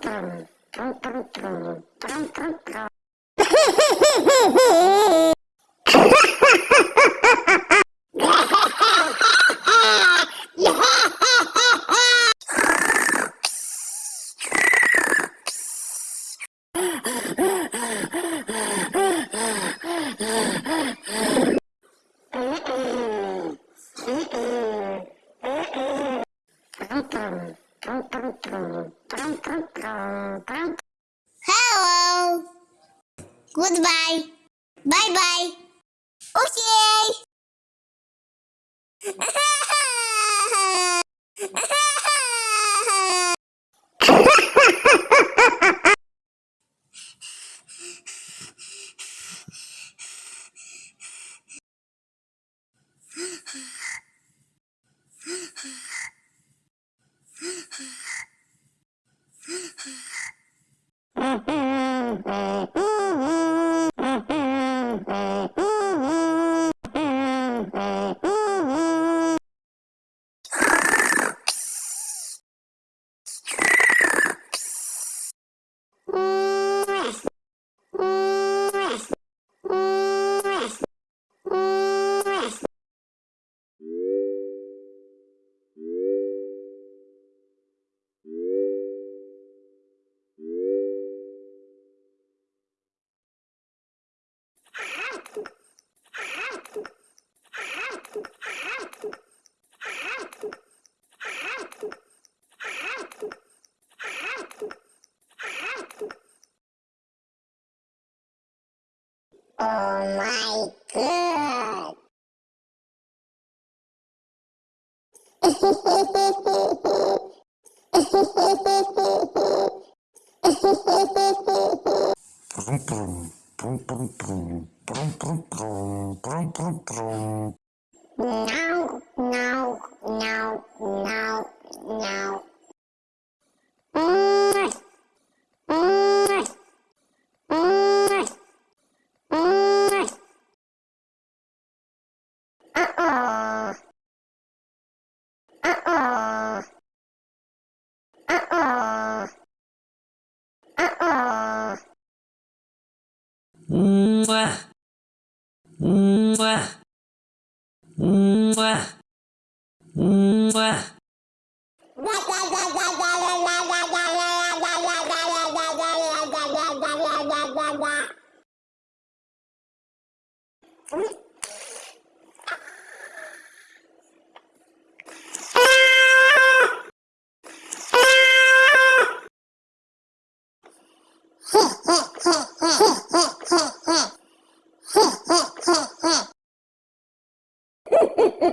Yeah. Hello. Goodbye. Bye bye. Okay. Oh my god. Brum, brum, brum, brum, brum, brum, brum, brum, brum, Mwah. Mwah. Mwah. Mwah. Mwah.